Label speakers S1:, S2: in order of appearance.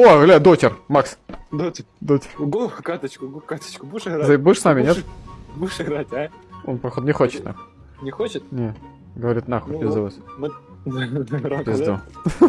S1: О, гля, дотер, Макс.
S2: Дотер,
S1: Дотер.
S2: Го, каточку, го, каточку. Будешь играть?
S1: Ты будешь с нами, нет?
S2: Будешь- играть, а?
S1: Он, походу, не хочет, нахуй.
S2: Не хочет?
S1: Не. Говорит, нахуй,
S2: Ну
S1: пизду вас.
S2: Мы...
S1: Пизду.
S2: да?